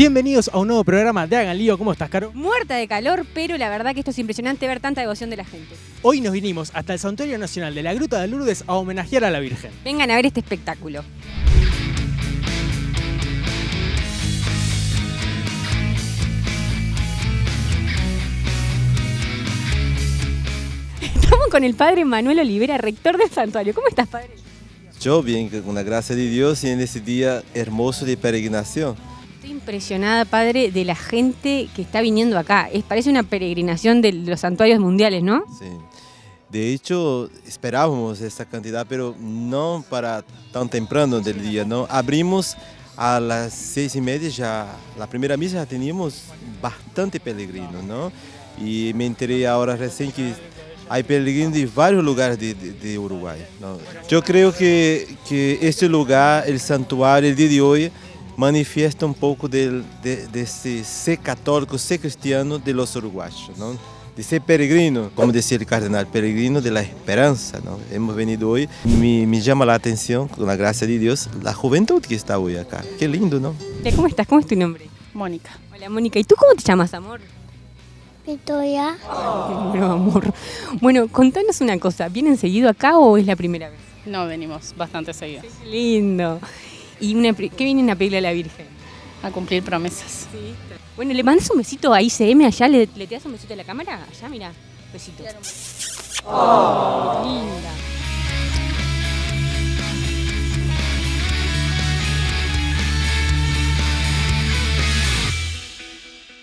Bienvenidos a un nuevo programa de Hagan Lío. ¿Cómo estás, Caro? Muerta de calor, pero la verdad que esto es impresionante ver tanta devoción de la gente. Hoy nos vinimos hasta el Santuario Nacional de la Gruta de Lourdes a homenajear a la Virgen. Vengan a ver este espectáculo. Estamos con el padre Manuel Olivera, rector del santuario. ¿Cómo estás, padre? Yo bien, con la gracia de Dios y en este día hermoso de peregrinación. Estoy impresionada, padre, de la gente que está viniendo acá. Es, parece una peregrinación de los santuarios mundiales, ¿no? Sí. De hecho, esperábamos esta cantidad, pero no para tan temprano del día, ¿no? Abrimos a las seis y media ya, la primera misa ya teníamos bastante peregrinos, ¿no? Y me enteré ahora recién que hay peregrinos de varios lugares de, de- de Uruguay. ¿no? Yo creo que, que este lugar, el santuario, el día de hoy, manifiesta un poco del, de, de ese ser católico, ser cristiano de los uruguayos, ¿no? de ser peregrino, como decía el cardenal, peregrino de la esperanza. ¿no? Hemos venido hoy, me, me llama la atención, con la gracia de Dios, la juventud que está hoy acá. Qué lindo, ¿no? ¿Cómo estás? ¿Cómo es tu nombre? Mónica. Hola, Mónica. ¿Y tú cómo te llamas, amor? Victoria, Bueno, amor. Bueno, contanos una cosa. ¿Vienen seguido acá o es la primera vez? No, venimos bastante seguido Qué lindo. ¿Y una, qué vienen a pedirle a la Virgen? a cumplir promesas. Bueno, ¿le mandas un besito a ICM allá? ¿Le, le te das un besito a la cámara? Allá, mira. Besito. Oh, qué linda.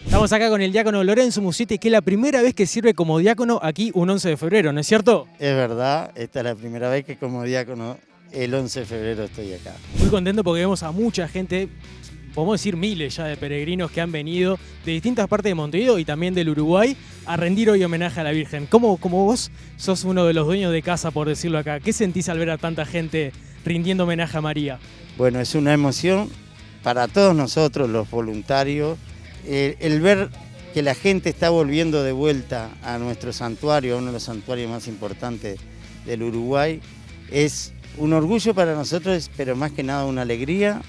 Estamos acá con el diácono Lorenzo Musietti, que es la primera vez que sirve como diácono aquí un 11 de febrero, ¿no es cierto? Es verdad, esta es la primera vez que como diácono el 11 de febrero estoy acá. Muy contento porque vemos a mucha gente, podemos decir miles ya de peregrinos que han venido de distintas partes de Montevideo y también del Uruguay a rendir hoy homenaje a la Virgen. ¿Cómo, como vos sos uno de los dueños de casa, por decirlo acá, ¿qué sentís al ver a tanta gente rindiendo homenaje a María? Bueno, es una emoción para todos nosotros, los voluntarios, el, el ver que la gente está volviendo de vuelta a nuestro santuario, a uno de los santuarios más importantes del Uruguay, es un orgullo para nosotros, pero más que nada una alegría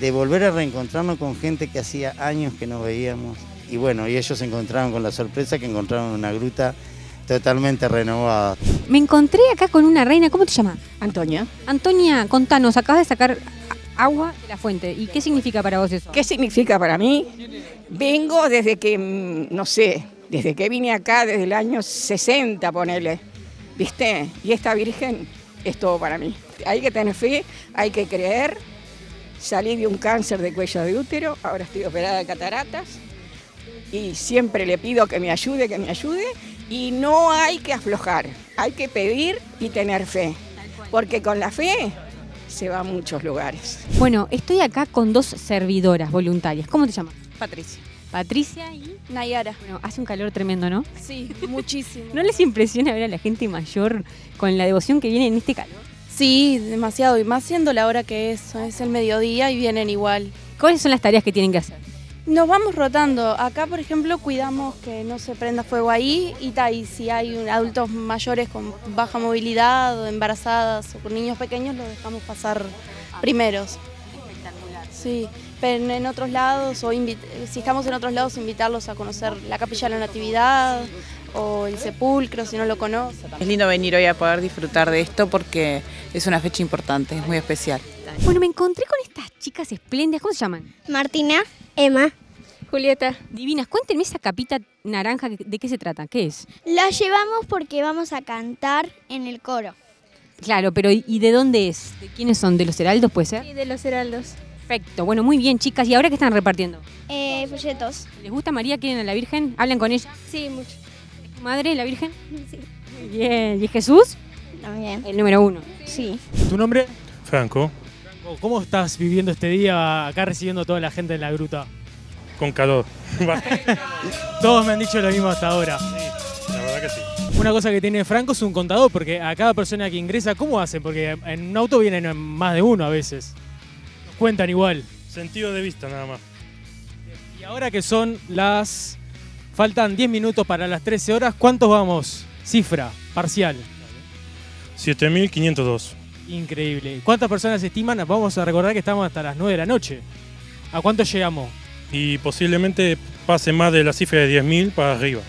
de volver a reencontrarnos con gente que hacía años que no veíamos. Y bueno, y ellos se encontraron con la sorpresa que encontraron una gruta totalmente renovada. Me encontré acá con una reina. ¿Cómo te llamas? Antonia, Antonia, contanos. Acabas de sacar agua de la fuente. ¿Y qué significa para vos eso? ¿qué significa para mí? Vengo desde que, mm, no sé, desde que vine acá, desde el año 60, ponele, ¿viste? Y esta Virgen es todo para mí. Hay que tener fe, hay que creer. Salí de un cáncer de cuello de útero, ahora estoy operada de cataratas y siempre le pido que me ayude, que me ayude y no hay que aflojar, hay que pedir y tener fe, porque con la fe se va a muchos lugares. Bueno, estoy acá con dos servidoras voluntarias. ¿Cómo te llamas? Patricia. Patricia y... Nayara. Bueno, hace un calor tremendo, ¿no? Sí, muchísimo. ¿No les impresiona ver a la gente mayor con la devoción que viene en este calor? Sí, demasiado. Y más siendo la hora que es. Es el mediodía y vienen igual. ¿Cuáles son las tareas que tienen que hacer? Nos vamos rotando. Acá, por ejemplo, cuidamos que no se prenda fuego ahí y, ta, y si hay adultos mayores con baja movilidad o embarazadas o con niños pequeños, los dejamos pasar primeros. Sí, pero en- otros lados, o si estamos en otros lados, invitarlos a conocer la Capilla de la Natividad o el sepulcro, si no lo conocen. Es lindo venir hoy a poder disfrutar de esto porque es una fecha importante, es muy especial. Bueno, me encontré con estas chicas espléndidas. ¿Cómo se llaman? Martina, Emma. Julieta. Divinas. Cuéntenme esa capita naranja, ¿de qué se trata? ¿Qué es? La llevamos porque vamos a cantar en el coro. Claro, pero ¿y de dónde es? ¿De quiénes son? ¿De los heraldos puede ser? Y de los heraldos. Perfecto. Bueno, muy bien, chicas. ¿Y ahora qué están repartiendo? Eh, folletos. ¿Les gusta María? ¿Quieren a la Virgen? ¿Hablan con ella? Sí, mucho. ¿Es tu madre, la Virgen? Sí. Muy bien. ¿Y Jesús? También. El número uno. Sí. ¿Tu nombre? Franco, Franco, ¿Cómo estás viviendo este día acá recibiendo a toda la gente en la gruta? con calor. Todos me han dicho lo mismo hasta ahora. La verdad que sí. Una cosa que tiene Franco es un contador, porque a cada persona que ingresa, ¿cómo hacen? Porque en un auto vienen más de uno a veces. Cuentan igual. Sentido de vista nada más. Y ahora que son las... Faltan 10 minutos para las 13 horas, ¿cuántos vamos? Cifra, parcial. 7502. Increíble. ¿Cuántas personas estiman? Vamos a recordar que estamos hasta las 9 de la noche. ¿A cuánto llegamos? Y posiblemente pase más de la cifra de 10.000 para arriba.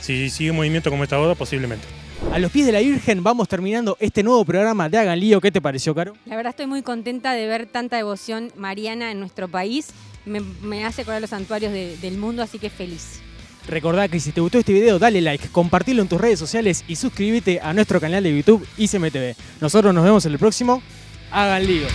Si sigue en movimiento como está ahora, posiblemente. A los pies de la Virgen vamos terminando este nuevo programa de Hagan Lío. ¿Qué te pareció, Caro? La verdad estoy muy contenta de ver tanta devoción mariana en nuestro país. Me, me hace acordar los santuarios de- del mundo, así que feliz. Recordá que si te gustó este video, dale like, compartilo en tus redes sociales y suscríbete a nuestro canal de YouTube ICMTV. Nosotros nos vemos en el próximo. Hagan Lío.